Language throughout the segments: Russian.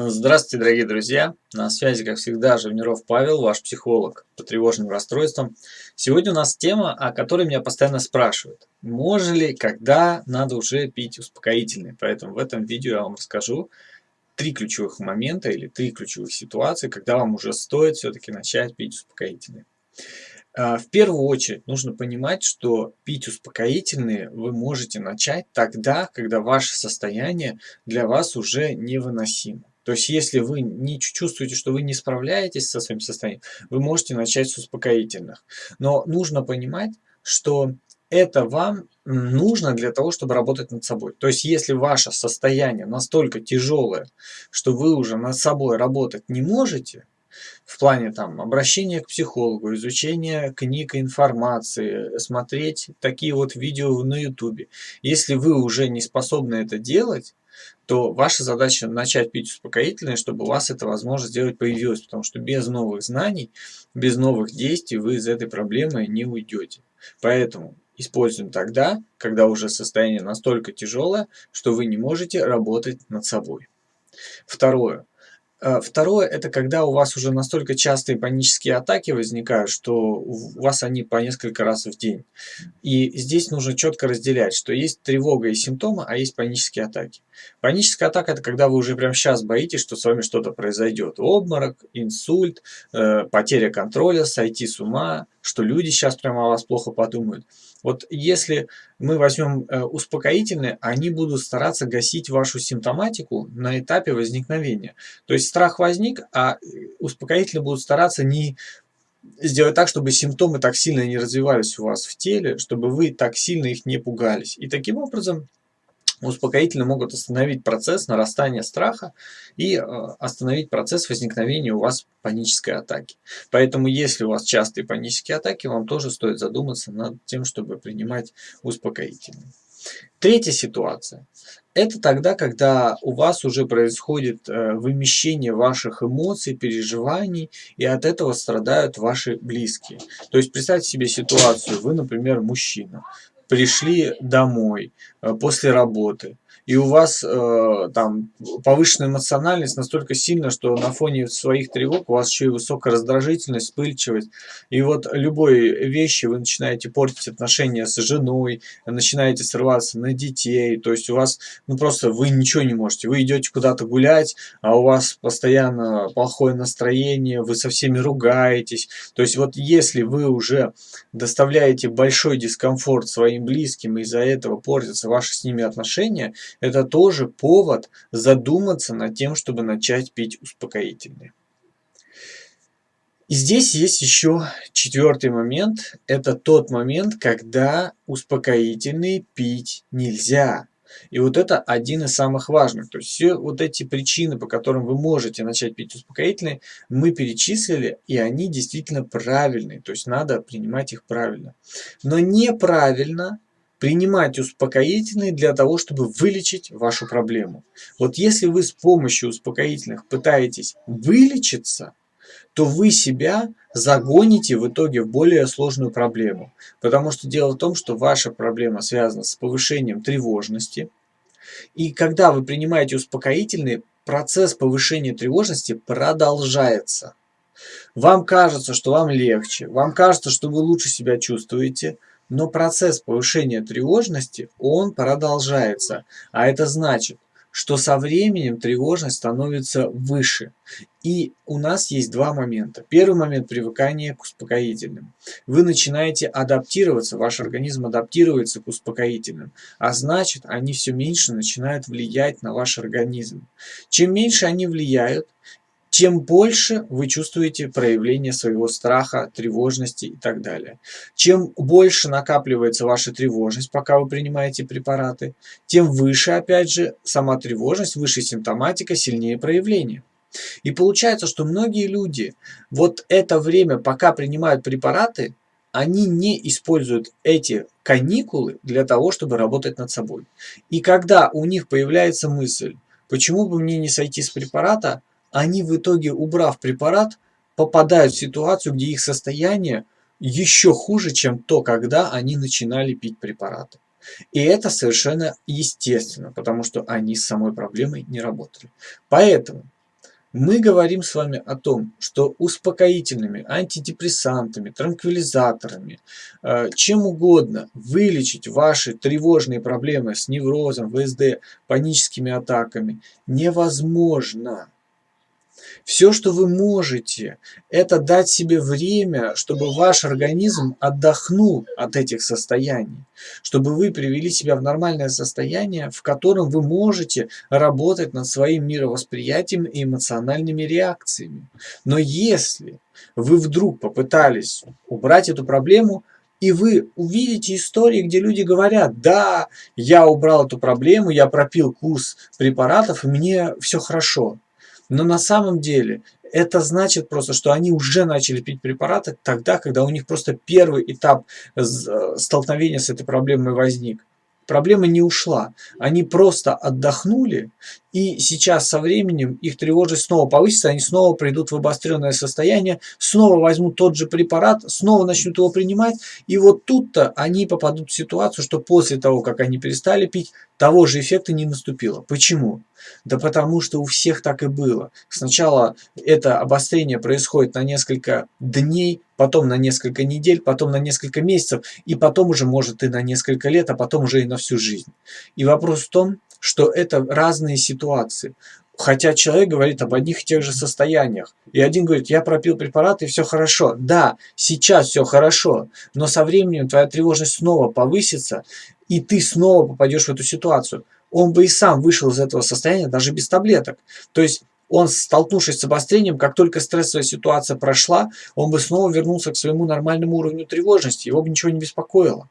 Здравствуйте, дорогие друзья! На связи, как всегда, Живниров Павел, ваш психолог по тревожным расстройствам. Сегодня у нас тема, о которой меня постоянно спрашивают. Можно ли, когда надо уже пить успокоительные? Поэтому в этом видео я вам расскажу три ключевых момента или три ключевых ситуации, когда вам уже стоит все-таки начать пить успокоительные. А, в первую очередь нужно понимать, что пить успокоительные вы можете начать тогда, когда ваше состояние для вас уже невыносимо. То есть, если вы не чувствуете, что вы не справляетесь со своим состоянием, вы можете начать с успокоительных. Но нужно понимать, что это вам нужно для того, чтобы работать над собой. То есть, если ваше состояние настолько тяжелое, что вы уже над собой работать не можете, в плане там обращения к психологу, изучения книг и информации, смотреть такие вот видео на ютубе. Если вы уже не способны это делать, то ваша задача начать пить успокоительное, чтобы у вас эта возможность сделать появилась, потому что без новых знаний, без новых действий вы из этой проблемы не уйдете. Поэтому используем тогда, когда уже состояние настолько тяжелое, что вы не можете работать над собой. Второе. Э, второе, это когда у вас уже настолько частые панические атаки возникают, что у вас они по несколько раз в день. И здесь нужно четко разделять, что есть тревога и симптомы, а есть панические атаки. Паническая атака – это когда вы уже прямо сейчас боитесь, что с вами что-то произойдет. Обморок, инсульт, э, потеря контроля, сойти с ума, что люди сейчас прямо о вас плохо подумают. Вот если мы возьмем э, успокоительные, они будут стараться гасить вашу симптоматику на этапе возникновения. То есть страх возник, а э, успокоительные будут стараться не сделать так, чтобы симптомы так сильно не развивались у вас в теле, чтобы вы так сильно их не пугались. И таким образом успокоительные могут остановить процесс нарастания страха и э, остановить процесс возникновения у вас панической атаки. Поэтому, если у вас частые панические атаки, вам тоже стоит задуматься над тем, чтобы принимать успокоительные. Третья ситуация. Это тогда, когда у вас уже происходит э, вымещение ваших эмоций, переживаний, и от этого страдают ваши близкие. То есть представьте себе ситуацию, вы, например, мужчина, пришли домой после работы, и у вас э, там повышенная эмоциональность настолько сильна, что на фоне своих тревог у вас еще и высокая раздражительность, вспыльчивость. И вот любой вещи вы начинаете портить отношения с женой, начинаете срываться на детей, то есть у вас, ну просто вы ничего не можете. Вы идете куда-то гулять, а у вас постоянно плохое настроение, вы со всеми ругаетесь. То есть вот если вы уже доставляете большой дискомфорт своим близким, из-за этого портятся ваши с ними отношения, это тоже повод задуматься над тем, чтобы начать пить успокоительные. И здесь есть еще четвертый момент. Это тот момент, когда успокоительные пить нельзя. И вот это один из самых важных. То есть все вот эти причины, по которым вы можете начать пить успокоительные, мы перечислили, и они действительно правильные. То есть надо принимать их правильно. Но неправильно принимать успокоительные для того, чтобы вылечить вашу проблему. Вот если вы с помощью успокоительных пытаетесь вылечиться, то вы себя загоните в итоге в более сложную проблему. Потому что дело в том, что ваша проблема связана с повышением тревожности. И когда вы принимаете успокоительные, процесс повышения тревожности продолжается. Вам кажется, что вам легче, вам кажется, что вы лучше себя чувствуете, но процесс повышения тревожности, он продолжается. А это значит, что со временем тревожность становится выше. И у нас есть два момента. Первый момент – привыкания к успокоительным. Вы начинаете адаптироваться, ваш организм адаптируется к успокоительным, а значит, они все меньше начинают влиять на ваш организм. Чем меньше они влияют, тем больше вы чувствуете проявление своего страха, тревожности и так далее. Чем больше накапливается ваша тревожность, пока вы принимаете препараты, тем выше, опять же, сама тревожность, выше симптоматика, сильнее проявление. И получается, что многие люди вот это время, пока принимают препараты, они не используют эти каникулы для того, чтобы работать над собой. И когда у них появляется мысль, почему бы мне не сойти с препарата, они в итоге, убрав препарат, попадают в ситуацию, где их состояние еще хуже, чем то, когда они начинали пить препараты. И это совершенно естественно, потому что они с самой проблемой не работали. Поэтому, Мы говорим с вами о том, что успокоительными, антидепрессантами, транквилизаторами, э, чем угодно вылечить ваши тревожные проблемы с неврозом, ВСД, паническими атаками невозможно. Все, что вы можете, это дать себе время, чтобы ваш организм отдохнул от этих состояний, чтобы вы привели себя в нормальное состояние, в котором вы можете работать над своим мировосприятием и эмоциональными реакциями. Но если вы вдруг попытались убрать эту проблему, и вы увидите истории, где люди говорят, да, я убрал эту проблему, я пропил курс препаратов, и мне все хорошо. Но на самом деле это значит просто, что они уже начали пить препараты тогда, когда у них просто первый этап э, столкновения с этой проблемой возник. Проблема не ушла. Они просто отдохнули, и сейчас со временем их тревожность снова повысится, они снова придут в обостренное состояние, снова возьмут тот же препарат, снова начнут его принимать, и вот тут-то они попадут в ситуацию, что после того, как они перестали пить, того же эффекта не наступило. Почему? Да потому что у всех так и было. Сначала это обострение происходит на несколько дней, потом на несколько недель, потом на несколько месяцев, и потом уже может и на несколько лет, а потом уже и на всю жизнь. И вопрос в том, что это разные ситуации. Хотя человек говорит об одних и тех же состояниях. И один говорит, я пропил препарат и все хорошо. Да, сейчас все хорошо, но со временем твоя тревожность снова повысится, и ты снова попадешь в эту ситуацию он бы и сам вышел из этого состояния даже без таблеток. То есть он, столкнувшись с обострением, как только стрессовая ситуация прошла, он бы снова вернулся к своему нормальному уровню тревожности, его бы ничего не беспокоило.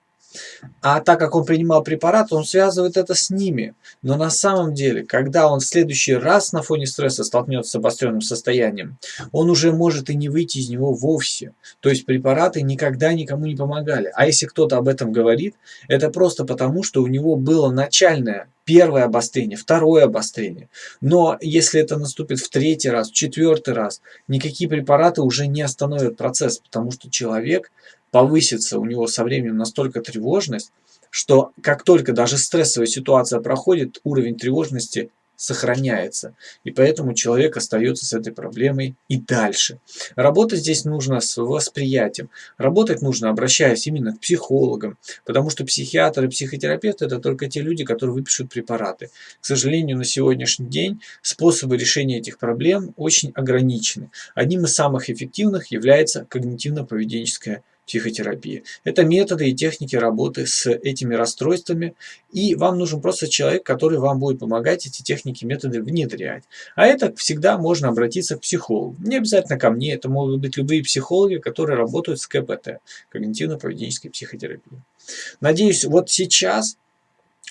А так как он принимал препарат, он связывает это с ними. Но на самом деле, когда он в следующий раз на фоне стресса столкнется с обостренным состоянием, он уже может и не выйти из него вовсе. То есть препараты никогда никому не помогали. А если кто-то об этом говорит, это просто потому, что у него было начальное первое обострение, второе обострение. Но если это наступит в третий раз, в четвертый раз, никакие препараты уже не остановят процесс, потому что человек повысится у него со временем настолько тревожность, что как только даже стрессовая ситуация проходит, уровень тревожности сохраняется. И поэтому человек остается с этой проблемой и дальше. Работать здесь нужно с восприятием. Работать нужно, обращаясь именно к психологам, потому что психиатры и психотерапевты это только те люди, которые выпишут препараты. К сожалению, на сегодняшний день способы решения этих проблем очень ограничены. Одним из самых эффективных является когнитивно-поведенческая психотерапии. Это методы и техники работы с этими расстройствами, и вам нужен просто человек, который вам будет помогать эти техники, методы внедрять. А это всегда можно обратиться к психологу. Не обязательно ко мне, это могут быть любые психологи, которые работают с КПТ, когнитивно-поведенческой психотерапией. Надеюсь, вот сейчас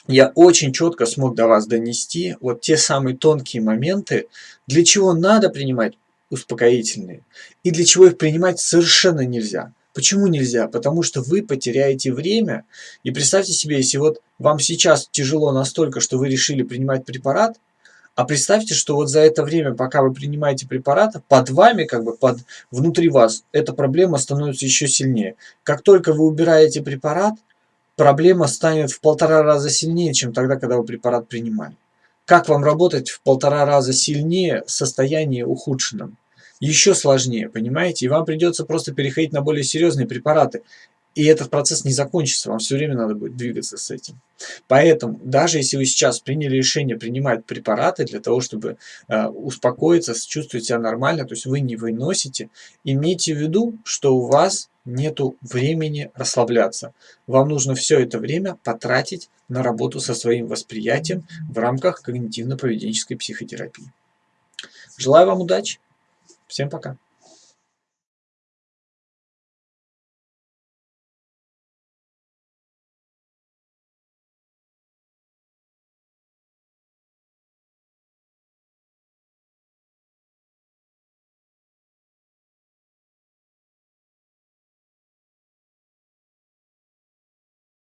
я очень четко смог до вас донести вот те самые тонкие моменты, для чего надо принимать успокоительные и для чего их принимать совершенно нельзя. Почему нельзя? Потому что вы потеряете время. И представьте себе, если вот вам сейчас тяжело настолько, что вы решили принимать препарат, а представьте, что вот за это время, пока вы принимаете препарат, под вами, как бы под, внутри вас, эта проблема становится еще сильнее. Как только вы убираете препарат, проблема станет в полтора раза сильнее, чем тогда, когда вы препарат принимали. Как вам работать в полтора раза сильнее в состоянии ухудшенном? Еще сложнее, понимаете? И вам придется просто переходить на более серьезные препараты. И этот процесс не закончится, вам все время надо будет двигаться с этим. Поэтому, даже если вы сейчас приняли решение принимать препараты для того, чтобы э, успокоиться, чувствовать себя нормально, то есть вы не выносите, имейте в виду, что у вас нет времени расслабляться. Вам нужно все это время потратить на работу со своим восприятием в рамках когнитивно-поведенческой психотерапии. Желаю вам удачи! Всем пока!